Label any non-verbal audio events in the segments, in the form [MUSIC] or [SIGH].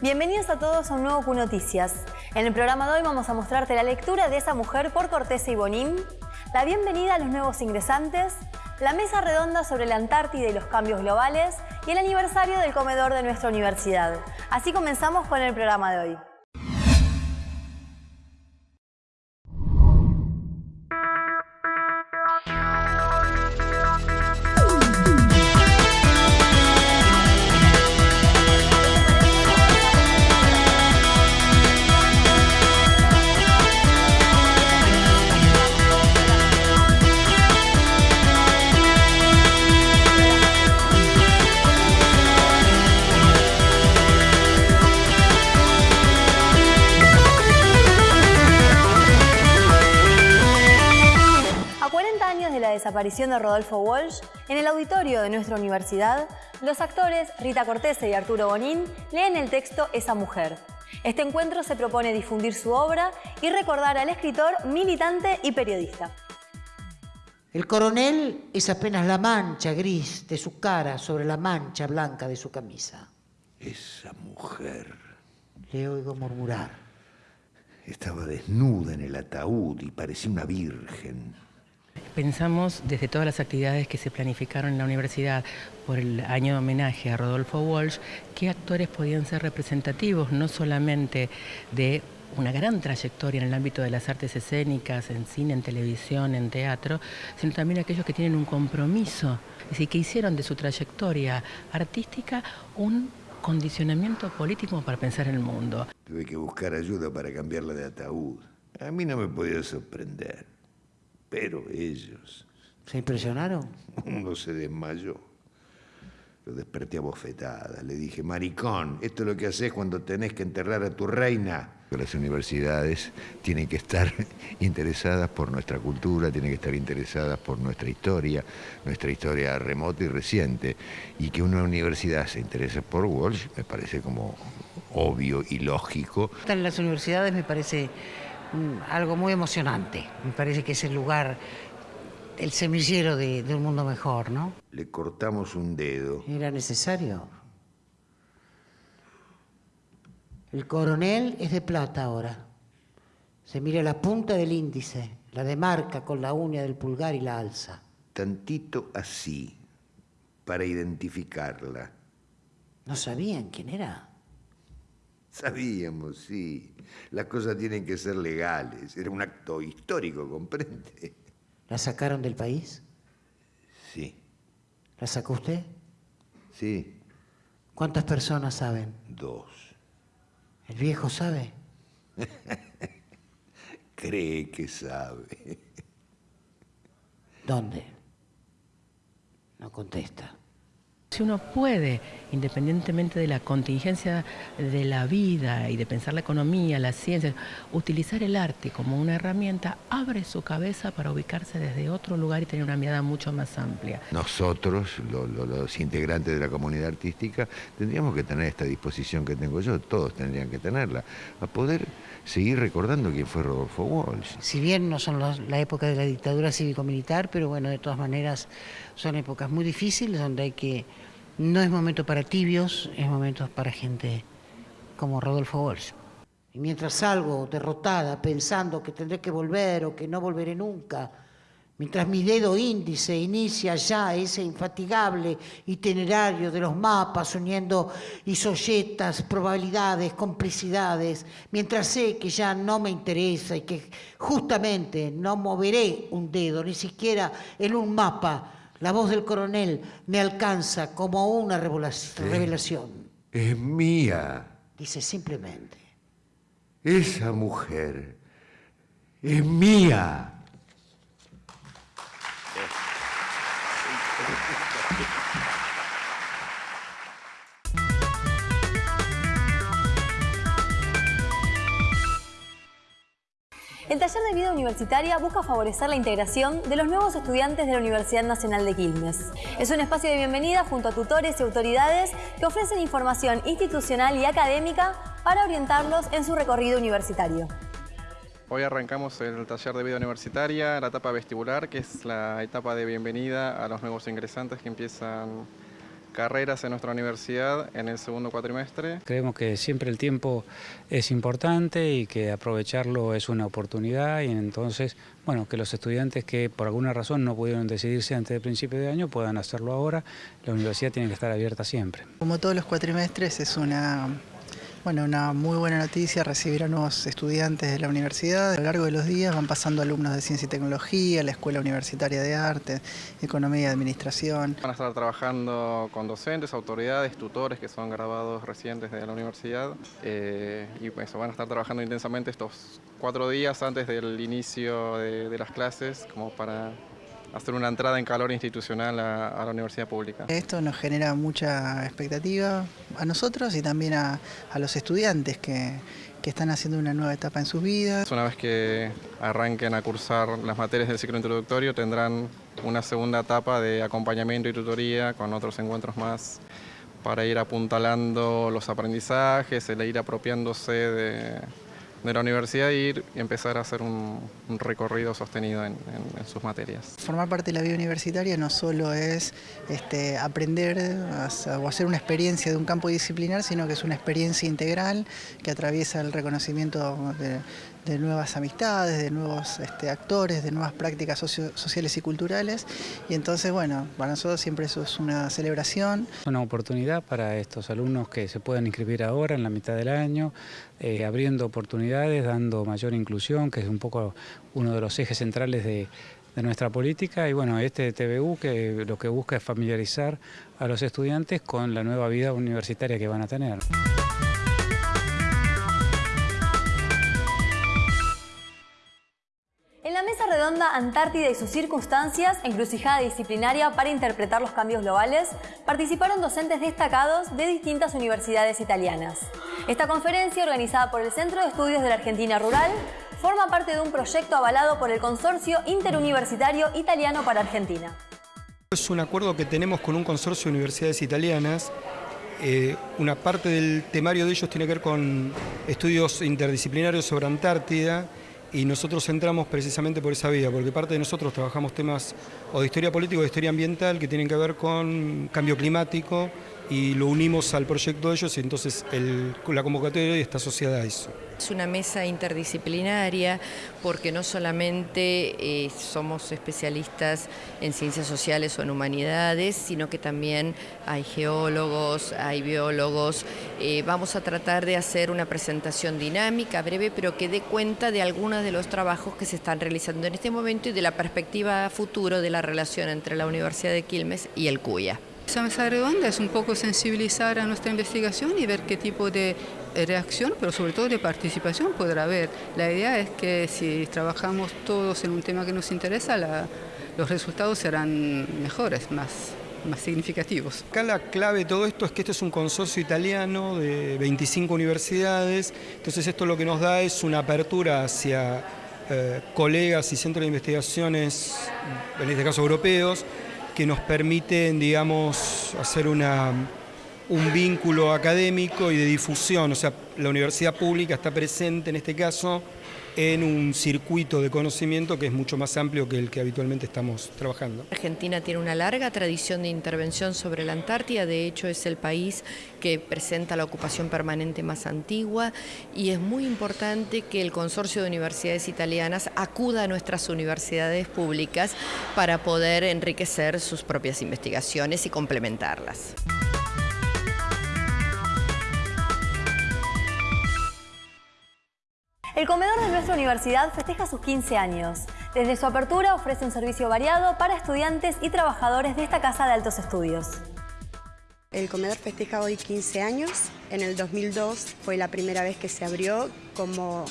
Bienvenidos a todos a un nuevo Q Noticias. En el programa de hoy vamos a mostrarte la lectura de esa mujer por Cortés y Bonín, la bienvenida a los nuevos ingresantes, la mesa redonda sobre la Antártida y los cambios globales y el aniversario del comedor de nuestra universidad. Así comenzamos con el programa de hoy. Desaparición de Rodolfo Walsh, en el auditorio de nuestra universidad, los actores Rita Cortese y Arturo Bonín leen el texto Esa mujer. Este encuentro se propone difundir su obra y recordar al escritor, militante y periodista. El coronel es apenas la mancha gris de su cara sobre la mancha blanca de su camisa. Esa mujer. Le oigo murmurar. Estaba desnuda en el ataúd y parecía una virgen. Pensamos desde todas las actividades que se planificaron en la universidad por el año de homenaje a Rodolfo Walsh, qué actores podían ser representativos, no solamente de una gran trayectoria en el ámbito de las artes escénicas, en cine, en televisión, en teatro, sino también aquellos que tienen un compromiso, es decir, que hicieron de su trayectoria artística un condicionamiento político para pensar en el mundo. Tuve que buscar ayuda para cambiarla de ataúd. A mí no me podía sorprender. Pero ellos... ¿Se impresionaron? [LAUGHS] Uno se desmayó. Lo desperté a bofetadas. Le dije, maricón, esto es lo que haces cuando tenés que enterrar a tu reina. Las universidades tienen que estar [LAUGHS] interesadas por nuestra cultura, tienen que estar interesadas por nuestra historia, nuestra historia remota y reciente. Y que una universidad se interese por Walsh me parece como obvio y lógico. En las universidades me parece algo muy emocionante. Me parece que es el lugar, el semillero de, un mundo mejor, ¿no? Le cortamos un dedo. ¿Era necesario? El coronel es de plata ahora. Se mira la punta del índice, la demarca con la uña del pulgar y la alza. Tantito así, para identificarla. ¿No sabían quién era? Sabíamos, sí. Las cosas tienen que ser legales. Era un acto histórico, ¿comprende? ¿La sacaron del país? Sí. ¿La sacó usted? Sí. ¿Cuántas personas saben? Dos. ¿El viejo sabe? [LAUGHS] Cree que sabe. ¿Dónde? No contesta. Si uno puede, independientemente de la contingencia de la vida y de pensar la economía, la ciencia, utilizar el arte como una herramienta, abre su cabeza para ubicarse desde otro lugar y tener una mirada mucho más amplia. Nosotros, los integrantes de la comunidad artística, tendríamos que tener esta disposición que tengo yo, todos tendrían que tenerla, a poder seguir recordando quién fue Rodolfo Walsh. Si bien no son la época de la dictadura cívico-militar, pero bueno, de todas maneras son épocas muy difíciles donde hay que no es momento para tibios, es momento para gente como Rodolfo Walsh. Y mientras salgo derrotada, pensando que tendré que volver o que no volveré nunca, mientras mi dedo índice inicia ya ese infatigable itinerario de los mapas uniendo isolletas, probabilidades, complicidades, mientras sé que ya no me interesa y que justamente no moveré un dedo, ni siquiera en un mapa, la voz del coronel me alcanza como una revelación. Es mía. Dice simplemente. Esa mujer es mía. El taller de vida universitaria busca favorecer la integración de los nuevos estudiantes de la Universidad Nacional de Quilmes. Es un espacio de bienvenida junto a tutores y autoridades que ofrecen información institucional y académica para orientarlos en su recorrido universitario. Hoy arrancamos el taller de vida universitaria, la etapa vestibular, que es la etapa de bienvenida a los nuevos ingresantes que empiezan carreras en nuestra universidad en el segundo cuatrimestre. Creemos que siempre el tiempo es importante y que aprovecharlo es una oportunidad y entonces, bueno, que los estudiantes que por alguna razón no pudieron decidirse antes del principio de año puedan hacerlo ahora. La universidad tiene que estar abierta siempre. Como todos los cuatrimestres es una bueno, una muy buena noticia, recibir a nuevos estudiantes de la universidad. A lo largo de los días van pasando alumnos de Ciencia y Tecnología, la Escuela Universitaria de Arte, Economía y Administración. Van a estar trabajando con docentes, autoridades, tutores que son graduados recientes de la universidad eh, y pues van a estar trabajando intensamente estos cuatro días antes del inicio de las clases como para hacer una entrada en calor institucional a, la universidad pública. Esto nos genera mucha expectativa a nosotros y también a, los estudiantes que, que están haciendo una nueva etapa en sus vidas. Una vez que arranquen a cursar las materias del ciclo introductorio tendrán una segunda etapa de acompañamiento y tutoría con otros encuentros más para ir apuntalando los aprendizajes, el ir apropiándose de, de la universidad ir y empezar a hacer un, recorrido sostenido en, sus materias. Formar parte de la vida universitaria no solo es este, aprender o hacer una experiencia de un campo disciplinar, sino que es una experiencia integral que atraviesa el reconocimiento de, de nuevas amistades, de nuevos este, actores, de nuevas prácticas sociales y culturales. Y entonces, bueno, para nosotros siempre eso es una celebración. Es una oportunidad para estos alumnos que se puedan inscribir ahora, en la mitad del año, eh, abriendo oportunidades, dando mayor inclusión, que es un poco uno de los ejes centrales de, de nuestra política y bueno, este TVU que lo que busca es familiarizar a los estudiantes con la nueva vida universitaria que van a tener. Redonda Antártida y sus circunstancias, encrucijada disciplinaria para interpretar los cambios globales, participaron docentes destacados de distintas universidades italianas. Esta conferencia, organizada por el Centro de Estudios de la Argentina Rural, forma parte de un proyecto avalado por el Consorcio Interuniversitario Italiano para Argentina. Es un acuerdo que tenemos con un consorcio de universidades italianas eh, una parte del temario de ellos tiene que ver con estudios interdisciplinarios sobre Antártida y nosotros entramos precisamente por esa vía, porque parte de nosotros trabajamos temas o de historia política o de historia ambiental que tienen que ver con cambio climático y lo unimos al proyecto de ellos y entonces la convocatoria está asociada a eso. Es una mesa interdisciplinaria porque no solamente eh, somos especialistas en ciencias sociales o en humanidades, sino que también hay geólogos, hay biólogos. Eh, vamos a tratar de hacer una presentación dinámica, breve, pero que dé cuenta de algunos de los trabajos que se están realizando en este momento y de la perspectiva futuro de la relación entre la Universidad de Quilmes y el CUYA. Esa mesa redonda es un poco sensibilizar a nuestra investigación y ver qué tipo de reacción, pero sobre todo de participación podrá haber. La idea es que si trabajamos todos en un tema que nos interesa, los resultados serán mejores, más, más significativos. Acá la clave de todo esto es que este es un consorcio italiano de 25 universidades, entonces esto lo que nos da es una apertura hacia eh, colegas y centros de investigaciones, en este caso europeos, que nos permiten, digamos, hacer una, un vínculo académico y de difusión. O sea, la universidad pública está presente en este caso en un circuito de conocimiento que es mucho más amplio que el que habitualmente estamos trabajando. Argentina tiene una larga tradición de intervención sobre la Antártida, de hecho es el país que presenta la ocupación permanente más antigua y es muy importante que el consorcio de universidades italianas acuda a nuestras universidades públicas para poder enriquecer sus propias investigaciones y complementarlas. El comedor de nuestra universidad festeja sus 15 años. Desde su apertura ofrece un servicio variado para estudiantes y trabajadores de esta casa de altos estudios. El comedor festeja hoy 15 años. En el 2002 fue la primera vez que se abrió como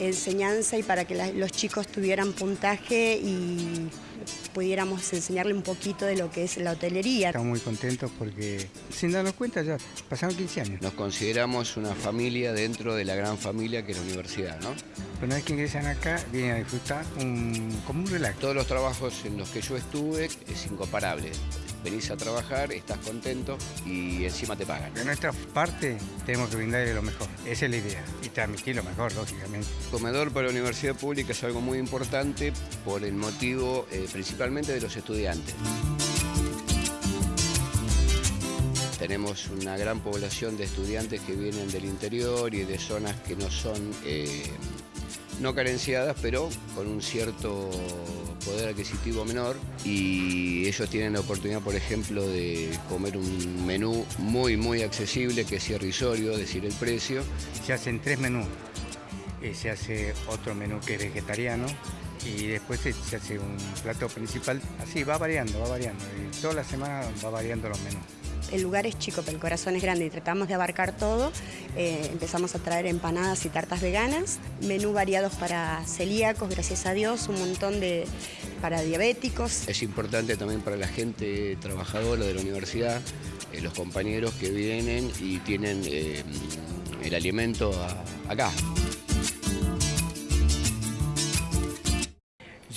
enseñanza y para que los chicos tuvieran puntaje y pudiéramos enseñarle un poquito de lo que es la hotelería. Estamos muy contentos porque sin darnos cuenta ya pasaron 15 años. Nos consideramos una familia dentro de la gran familia que es la universidad, ¿no? Una vez que ingresan acá vienen a disfrutar como un relax. Todos los trabajos en los que yo estuve es incomparable venís a trabajar, estás contento y encima te pagan. De nuestra parte tenemos que brindarle lo mejor, esa es la idea, y transmitir lo mejor, lógicamente. comedor para la universidad pública es algo muy importante por el motivo eh, principalmente de los estudiantes. Tenemos una gran población de estudiantes que vienen del interior y de zonas que no son eh, no carenciadas, pero con un cierto poder adquisitivo menor y ellos tienen la oportunidad, por ejemplo, de comer un menú muy, muy accesible, que es irrisorio, decir el precio. Se hacen tres menús. Eh, se hace otro menú que es vegetariano y después se, hace un plato principal. Así, va variando, va variando. Y toda la semana va variando los menús el lugar es chico, pero el corazón es grande y tratamos de abarcar todo. Eh, empezamos a traer empanadas y tartas veganas, menú variados para celíacos, gracias a Dios, un montón de para diabéticos. Es importante también para la gente trabajadora de la universidad, eh, los compañeros que vienen y tienen eh, el alimento acá.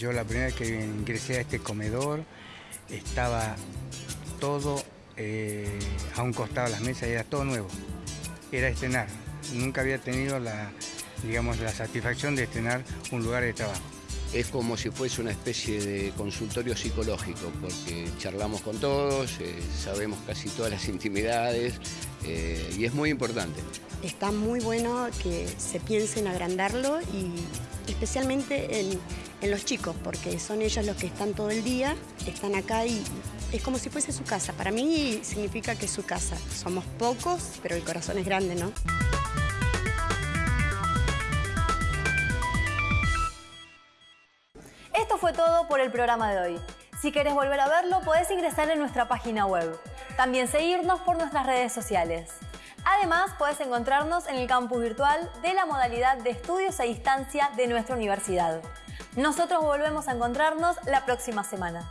Yo la primera vez que ingresé a este comedor estaba todo eh, a un costado de las mesas, era todo nuevo, era estrenar. Nunca había tenido la, digamos, la satisfacción de estrenar un lugar de trabajo. Es como si fuese una especie de consultorio psicológico, porque charlamos con todos, eh, sabemos casi todas las intimidades eh, y es muy importante. Está muy bueno que se piense en agrandarlo y especialmente en, en los chicos, porque son ellos los que están todo el día, están acá y es como si fuese su casa. Para mí significa que es su casa. Somos pocos, pero el corazón es grande, ¿no? Esto fue todo por el programa de hoy. Si querés volver a verlo, podés ingresar en nuestra página web. También seguirnos por nuestras redes sociales. Además, podés encontrarnos en el campus virtual de la modalidad de estudios a distancia de nuestra universidad. Nosotros volvemos a encontrarnos la próxima semana.